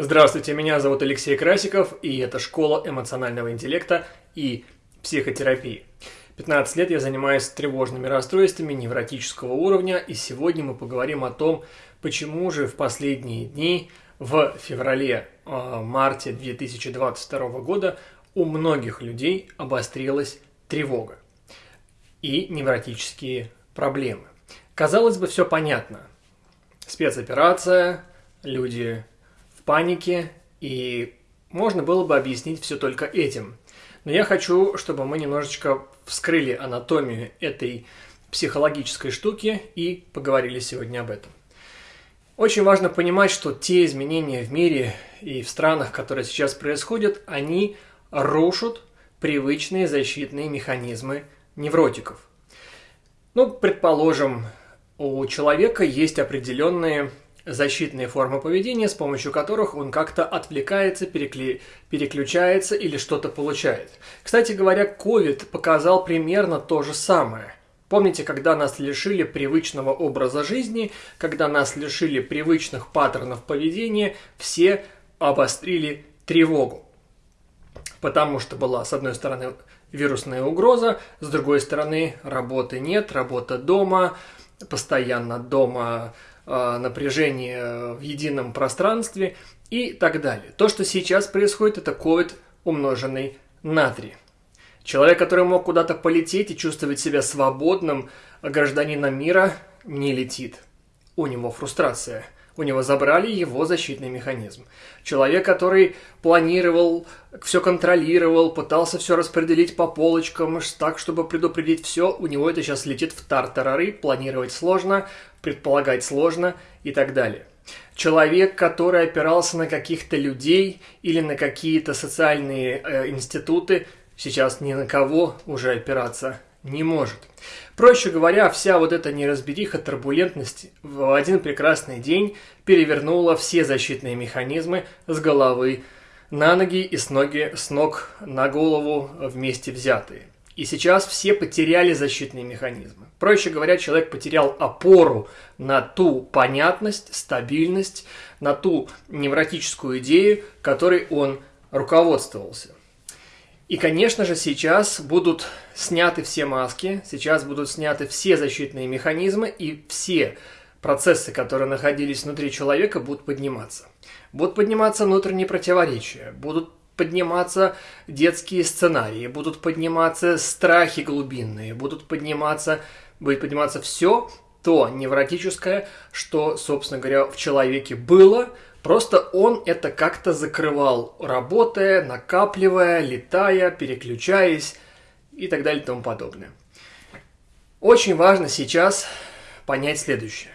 Здравствуйте, меня зовут Алексей Красиков, и это школа эмоционального интеллекта и психотерапии. 15 лет я занимаюсь тревожными расстройствами невротического уровня, и сегодня мы поговорим о том, почему же в последние дни, в феврале-марте 2022 года, у многих людей обострилась тревога и невротические проблемы. Казалось бы, все понятно. Спецоперация, люди панике, и можно было бы объяснить все только этим. Но я хочу, чтобы мы немножечко вскрыли анатомию этой психологической штуки и поговорили сегодня об этом. Очень важно понимать, что те изменения в мире и в странах, которые сейчас происходят, они рушат привычные защитные механизмы невротиков. Ну, предположим, у человека есть определенные защитные формы поведения, с помощью которых он как-то отвлекается, перекли... переключается или что-то получает. Кстати говоря, COVID показал примерно то же самое. Помните, когда нас лишили привычного образа жизни, когда нас лишили привычных паттернов поведения, все обострили тревогу. Потому что была, с одной стороны, вирусная угроза, с другой стороны, работы нет, работа дома, постоянно дома напряжение в едином пространстве и так далее. То, что сейчас происходит, это COVID, умноженный на 3. Человек, который мог куда-то полететь и чувствовать себя свободным гражданином мира, не летит. У него фрустрация – у него забрали его защитный механизм. Человек, который планировал, все контролировал, пытался все распределить по полочкам, так, чтобы предупредить все, у него это сейчас летит в тартарары, планировать сложно, предполагать сложно и так далее. Человек, который опирался на каких-то людей или на какие-то социальные э, институты, сейчас ни на кого уже опираться не может. Проще говоря, вся вот эта неразбериха, турбулентность в один прекрасный день перевернула все защитные механизмы с головы на ноги и с, ноги, с ног на голову вместе взятые. И сейчас все потеряли защитные механизмы. Проще говоря, человек потерял опору на ту понятность, стабильность, на ту невротическую идею, которой он руководствовался. И, конечно же, сейчас будут сняты все маски, сейчас будут сняты все защитные механизмы, и все процессы, которые находились внутри человека, будут подниматься. Будут подниматься внутренние противоречия, будут подниматься детские сценарии, будут подниматься страхи глубинные, будут подниматься, будет подниматься все то невротическое, что, собственно говоря, в человеке было – Просто он это как-то закрывал, работая, накапливая, летая, переключаясь и так далее и тому подобное. Очень важно сейчас понять следующее.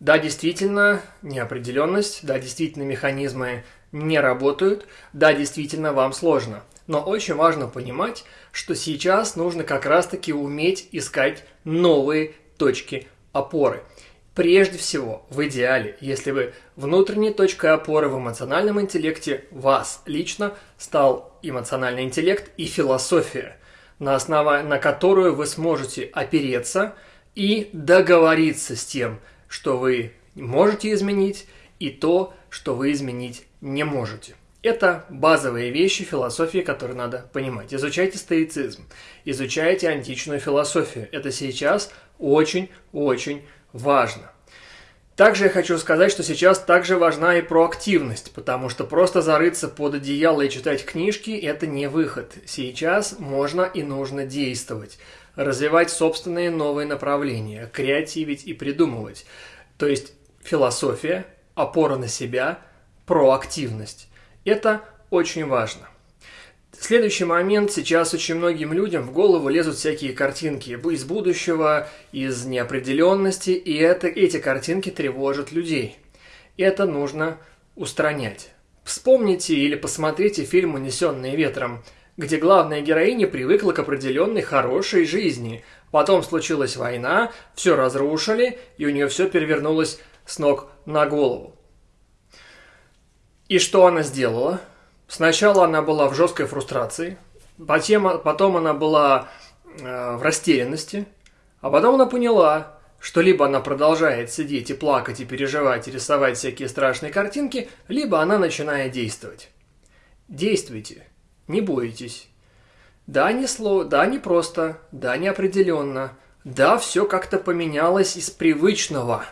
Да, действительно, неопределенность, да, действительно, механизмы не работают, да, действительно, вам сложно. Но очень важно понимать, что сейчас нужно как раз-таки уметь искать новые точки опоры – Прежде всего, в идеале, если бы внутренней точкой опоры в эмоциональном интеллекте вас лично стал эмоциональный интеллект и философия, на основе на которую вы сможете опереться и договориться с тем, что вы можете изменить, и то, что вы изменить не можете. Это базовые вещи философии, которые надо понимать. Изучайте стоицизм, изучайте античную философию. Это сейчас очень-очень важно. Также я хочу сказать, что сейчас также важна и проактивность, потому что просто зарыться под одеяло и читать книжки – это не выход. Сейчас можно и нужно действовать, развивать собственные новые направления, креативить и придумывать. То есть философия, опора на себя, проактивность. Это очень важно. Следующий момент. Сейчас очень многим людям в голову лезут всякие картинки из будущего, из неопределенности, и это, эти картинки тревожат людей. Это нужно устранять. Вспомните или посмотрите фильм «Унесенные ветром», где главная героиня привыкла к определенной хорошей жизни. Потом случилась война, все разрушили, и у нее все перевернулось с ног на голову. И что она сделала? Сначала она была в жесткой фрустрации, потом, потом она была э, в растерянности, а потом она поняла, что либо она продолжает сидеть и плакать, и переживать, и рисовать всякие страшные картинки, либо она начинает действовать. Действуйте, не бойтесь. Да, не слово, да, не просто, да, неопределенно, да, все как-то поменялось из привычного.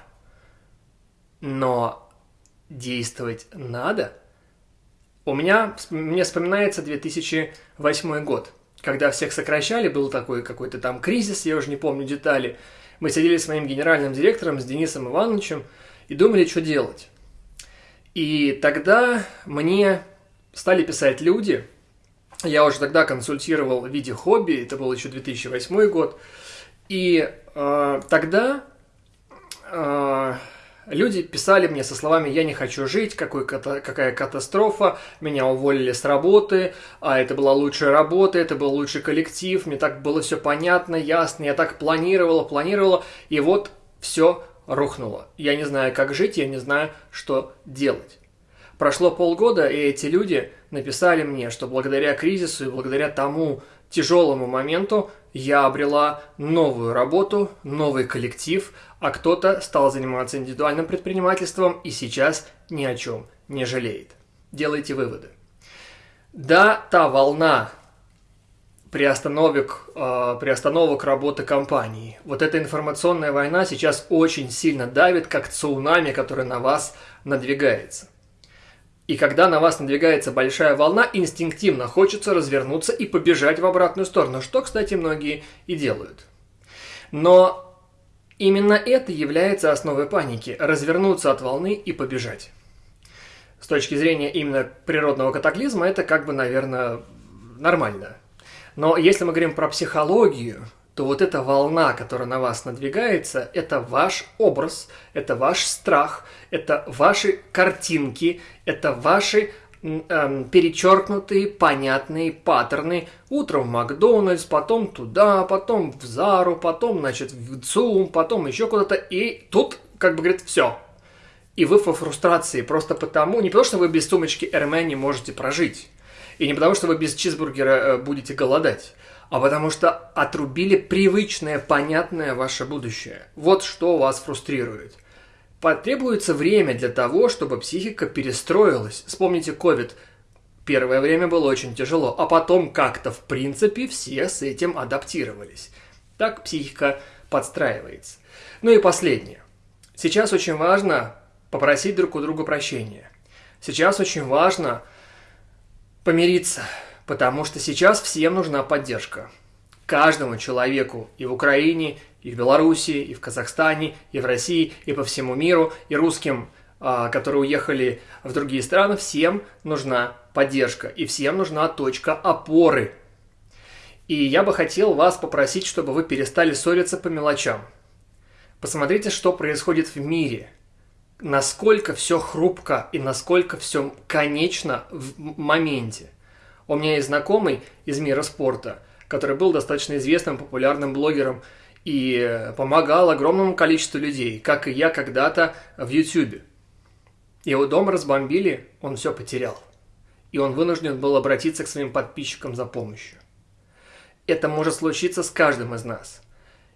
Но действовать надо. У меня, мне вспоминается 2008 год, когда всех сокращали, был такой какой-то там кризис, я уже не помню детали – мы сидели с моим генеральным директором, с Денисом Ивановичем, и думали, что делать. И тогда мне стали писать люди, я уже тогда консультировал в виде хобби, это был еще 2008 год, и э, тогда э, Люди писали мне со словами «я не хочу жить», какой, какая катастрофа, меня уволили с работы, а это была лучшая работа, это был лучший коллектив, мне так было все понятно, ясно, я так планировала, планировала, и вот все рухнуло. Я не знаю, как жить, я не знаю, что делать. Прошло полгода, и эти люди написали мне, что благодаря кризису и благодаря тому тяжелому моменту я обрела новую работу, новый коллектив, а кто-то стал заниматься индивидуальным предпринимательством и сейчас ни о чем не жалеет. Делайте выводы. Да, та волна приостановок, э, приостановок работы компании. Вот эта информационная война сейчас очень сильно давит, как цунами, который на вас надвигается. И когда на вас надвигается большая волна, инстинктивно хочется развернуться и побежать в обратную сторону, что, кстати, многие и делают. Но именно это является основой паники – развернуться от волны и побежать. С точки зрения именно природного катаклизма, это как бы, наверное, нормально. Но если мы говорим про психологию, то вот эта волна, которая на вас надвигается, это ваш образ, это ваш страх, это ваши картинки, это ваши эм, перечеркнутые понятные паттерны. Утром в Макдональдс, потом туда, потом в Зару, потом, значит, в ЦУМ, потом еще куда-то. И тут, как бы говорит, все. И вы во фрустрации просто потому, не потому что вы без сумочки Эрме не можете прожить, и не потому что вы без чизбургера э, будете голодать, а потому что отрубили привычное, понятное ваше будущее. Вот что вас фрустрирует. Потребуется время для того, чтобы психика перестроилась. Вспомните COVID. Первое время было очень тяжело, а потом как-то в принципе все с этим адаптировались. Так психика подстраивается. Ну и последнее. Сейчас очень важно попросить друг у друга прощения. Сейчас очень важно помириться, Потому что сейчас всем нужна поддержка. Каждому человеку и в Украине, и в Беларуси, и в Казахстане, и в России, и по всему миру, и русским, а, которые уехали в другие страны, всем нужна поддержка, и всем нужна точка опоры. И я бы хотел вас попросить, чтобы вы перестали ссориться по мелочам. Посмотрите, что происходит в мире. Насколько все хрупко и насколько все конечно в моменте – у меня есть знакомый из мира спорта, который был достаточно известным популярным блогером и помогал огромному количеству людей, как и я когда-то в YouTube. Его дом разбомбили, он все потерял. И он вынужден был обратиться к своим подписчикам за помощью. Это может случиться с каждым из нас.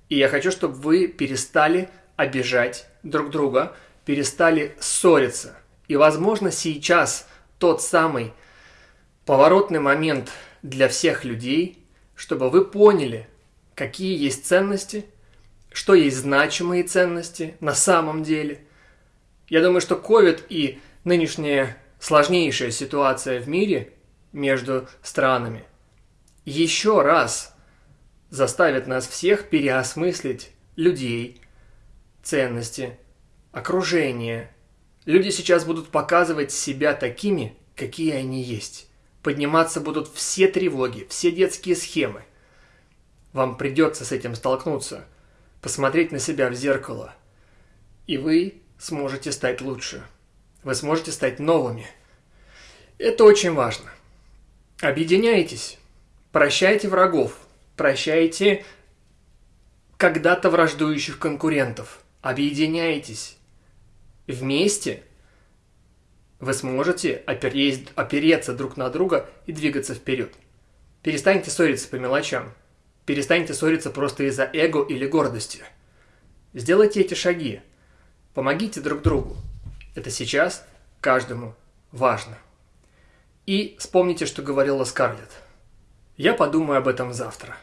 И я хочу, чтобы вы перестали обижать друг друга, перестали ссориться. И, возможно, сейчас тот самый поворотный момент для всех людей, чтобы вы поняли, какие есть ценности, что есть значимые ценности на самом деле. Я думаю, что COVID и нынешняя сложнейшая ситуация в мире между странами еще раз заставит нас всех переосмыслить людей, ценности, окружение. Люди сейчас будут показывать себя такими, какие они есть подниматься будут все тревоги, все детские схемы. Вам придется с этим столкнуться, посмотреть на себя в зеркало, и вы сможете стать лучше. Вы сможете стать новыми. Это очень важно. Объединяйтесь, прощайте врагов, прощайте когда-то враждующих конкурентов. Объединяйтесь. Вместе – вы сможете опереть, опереться друг на друга и двигаться вперед. Перестаньте ссориться по мелочам. Перестаньте ссориться просто из-за эго или гордости. Сделайте эти шаги. Помогите друг другу. Это сейчас каждому важно. И вспомните, что говорила Скарлетт. Я подумаю об этом завтра.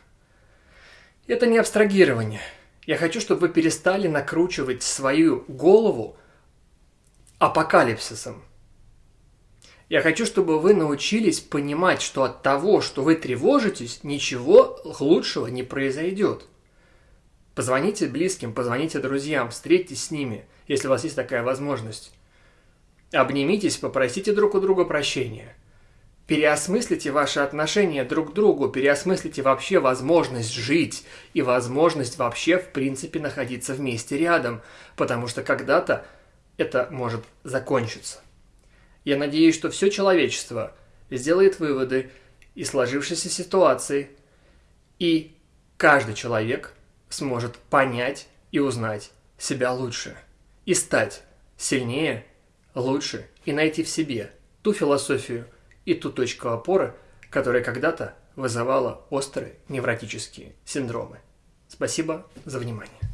Это не абстрагирование. Я хочу, чтобы вы перестали накручивать свою голову апокалипсисом. Я хочу, чтобы вы научились понимать, что от того, что вы тревожитесь, ничего лучшего не произойдет. Позвоните близким, позвоните друзьям, встретитесь с ними, если у вас есть такая возможность. Обнимитесь, попросите друг у друга прощения. Переосмыслите ваши отношения друг к другу, переосмыслите вообще возможность жить и возможность вообще в принципе находиться вместе рядом, потому что когда-то это может закончиться. Я надеюсь, что все человечество сделает выводы из сложившейся ситуации, и каждый человек сможет понять и узнать себя лучше, и стать сильнее, лучше, и найти в себе ту философию и ту точку опоры, которая когда-то вызывала острые невротические синдромы. Спасибо за внимание.